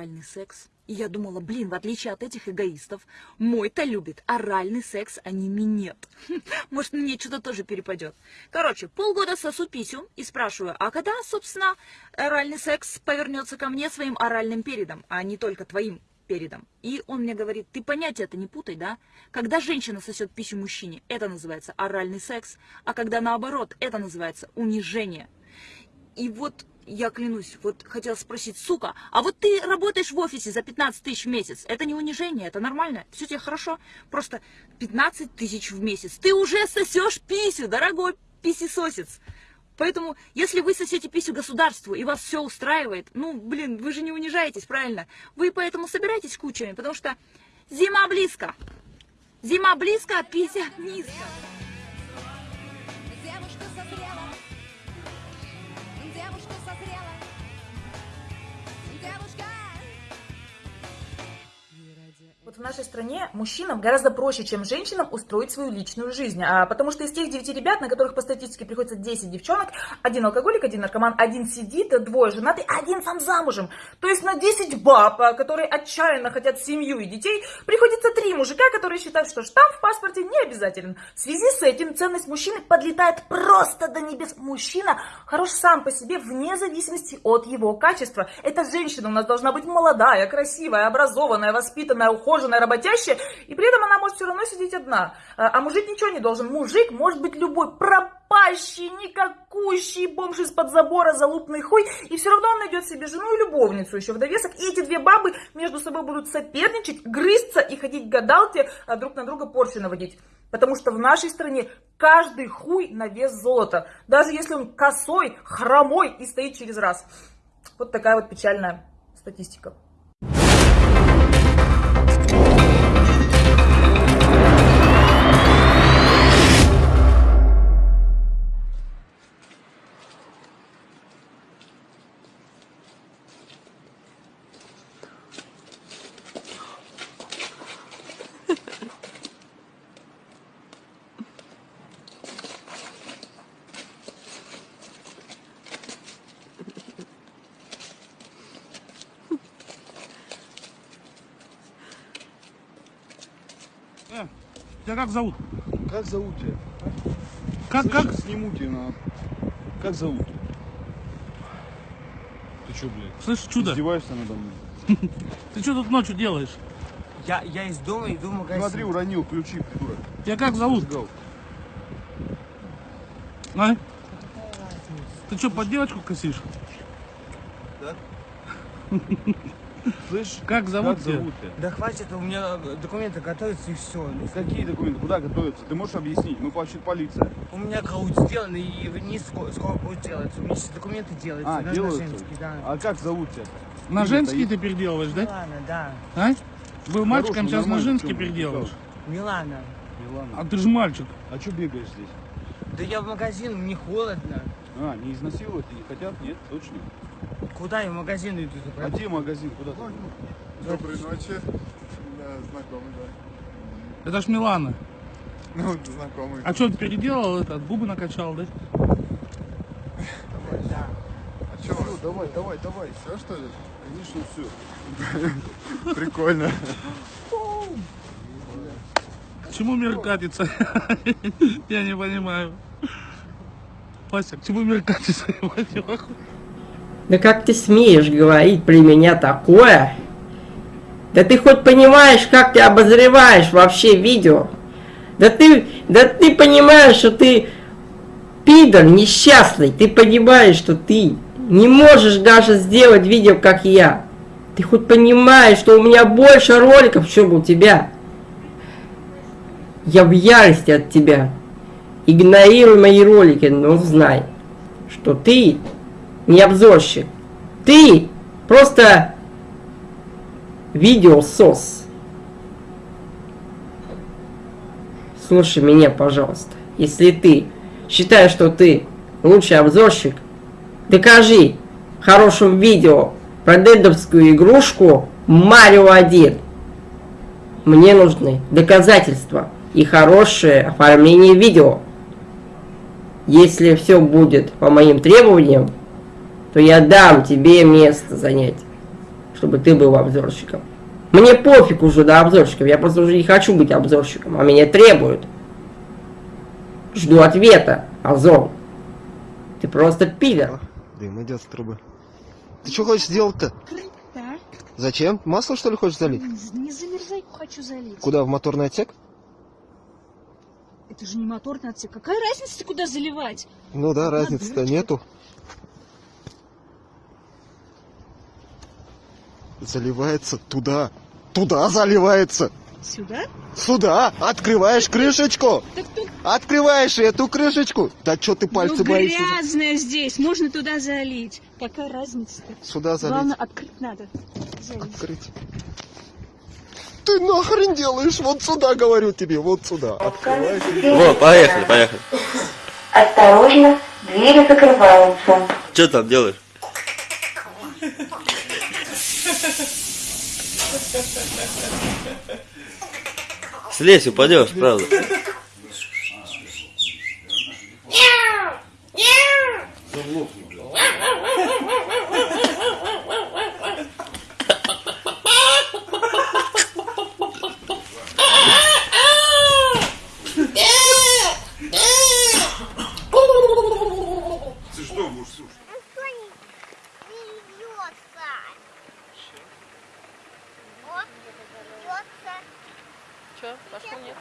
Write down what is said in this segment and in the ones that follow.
оральный секс. И я думала, блин, в отличие от этих эгоистов, мой-то любит оральный секс, а не минет. Может, мне что-то тоже перепадет. Короче, полгода сосу писю и спрашиваю, а когда, собственно, оральный секс повернется ко мне своим оральным передом, а не только твоим передом. И он мне говорит, ты понятие это не путай, да? Когда женщина сосет писю мужчине, это называется оральный секс, а когда наоборот, это называется унижение. И вот я клянусь, вот хотела спросить, сука, а вот ты работаешь в офисе за 15 тысяч в месяц, это не унижение, это нормально, все тебе хорошо, просто 15 тысяч в месяц, ты уже сосешь писю, дорогой писесосец. Поэтому, если вы сосете писю государству и вас все устраивает, ну, блин, вы же не унижаетесь, правильно? Вы поэтому собирайтесь кучами, потому что зима близко. Зима близко, а пися низко. Вот в нашей стране мужчинам гораздо проще, чем женщинам, устроить свою личную жизнь. А, потому что из тех 9 ребят, на которых по статистике приходится 10 девчонок, один алкоголик, один наркоман, один сидит, двое женатый, один сам замужем. То есть на 10 баб, а, которые отчаянно хотят семью и детей, приходится 3 мужика, которые считают, что штамп в паспорте не обязателен. В связи с этим ценность мужчины подлетает просто до небес. Мужчина хорош сам по себе вне зависимости от его качества. Эта женщина у нас должна быть молодая, красивая, образованная, воспитанная, ухоженная ухоженная, работящая, и при этом она может все равно сидеть одна. А, а мужик ничего не должен. Мужик может быть любой, пропащий, никакущий бомж из-под забора, залупный хуй, и все равно он найдет себе жену и любовницу еще в довесок. И эти две бабы между собой будут соперничать, грызться и ходить к гадалке, а друг на друга порчи наводить. Потому что в нашей стране каждый хуй на вес золота. Даже если он косой, хромой и стоит через раз. Вот такая вот печальная статистика. Тебя как зовут? Как зовут тебя? Как, Слышишь, как? Сниму тебя на... Как зовут? Ты что, блядь? Слышь, чудо, Издеваешься надо мной? ты что тут ночью делаешь? Я, я из дома иду в магазин. Смотри, уронил ключи, придурок. Тебя как зовут? А? Ты что, под девочку косишь? Слышь, Как зовут как тебя? зовут тебя? Да хватит, у меня документы готовятся и все. Какие документы? Куда готовятся? Ты можешь объяснить? Мы вообще полиция. У меня каут сделан и вниз скоро, скоро будет делаться. У меня сейчас документы делаются. А, делаются? женский, да. А как зовут тебя? На женский ты переделываешь, да? Милана, да. А? Был мальчиком, сейчас на женский переделываешь. Милана. Милана. А ты же мальчик. А что бегаешь здесь? Да я в магазин, мне холодно. А, не изнасиловать не хотят? Нет, точно. Куда я в магазин иду? А где магазин? Куда ты? Доброй ночи. Да, знакомый, да. Это ж Милана. Ну, знакомый. А что, ты переделал это? Губы накачал, да? А что, Ну, давай, давай, давай. все что ли? Конечно, все. Прикольно. К чему мир катится? Я не понимаю. Вася, к чему мир катится? Я. Да как ты смеешь говорить при меня такое? Да ты хоть понимаешь, как ты обозреваешь вообще видео? Да ты, да ты понимаешь, что ты пидор несчастный. Ты понимаешь, что ты не можешь даже сделать видео, как я. Ты хоть понимаешь, что у меня больше роликов, чем у тебя. Я в ярости от тебя. Игнорируй мои ролики, но знай, что ты не обзорщик. Ты просто видеосос. Слушай меня, пожалуйста. Если ты считаешь, что ты лучший обзорщик, докажи в хорошем видео про дедовскую игрушку Марио 1. Мне нужны доказательства и хорошее оформление видео. Если все будет по моим требованиям, то я дам тебе место занять. чтобы ты был обзорщиком. Мне пофиг уже до обзорщиков, я просто уже не хочу быть обзорщиком, а меня требуют. Жду ответа, Азов. Ты просто пидор. Дым идет с трубы. Ты что хочешь сделать-то? Да. Зачем? Масло что ли хочешь залить? Не замерзайку хочу залить. Куда, в моторный отсек? Это же не моторный отсек. Какая разница, куда заливать? Ну да, разницы-то нету. Заливается туда. Туда заливается. Сюда? Сюда. Открываешь крышечку. Так тут Открываешь эту крышечку. Да что ты пальцы ну, боишься? грязная здесь. Можно туда залить. Какая разница-то? Сюда залить. Главное, открыть надо. Залить. Открыть. Ты нахрен делаешь? Вот сюда, говорю тебе, вот сюда. Открываешь. Вот, поехали, поехали. Осторожно, двери закрываются. Что там делаешь? Слезь, упадешь, правда. Ты что будешь слушать? Че, пошло нет?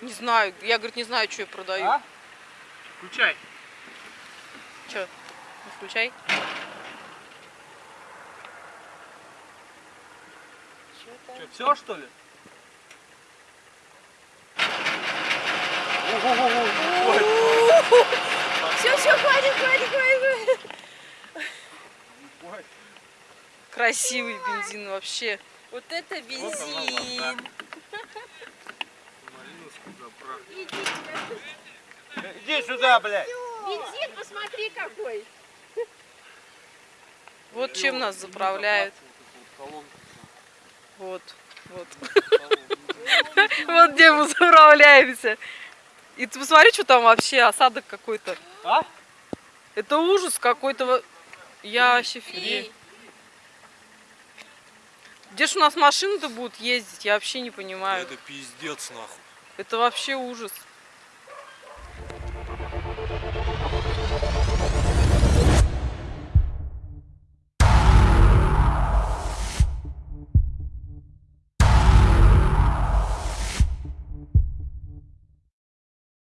Не знаю, я, говорит, не знаю, что я продаю. А? Включай. Че? Включай. Что, все что ли? Все, все, хватит, хватит, хватит. Красивый бензин вообще. Вот это бензин. Иди сюда, блядь. Бензин, посмотри какой. Вот чем нас заправляют. Вот, вот. Вот где мы заправляемся. И ты посмотри, что там вообще, осадок какой-то. А? Это ужас какой-то. Я вообще. Где ж у нас машины-то будут ездить? Я вообще не понимаю. Это пиздец, нахуй. Это вообще ужас.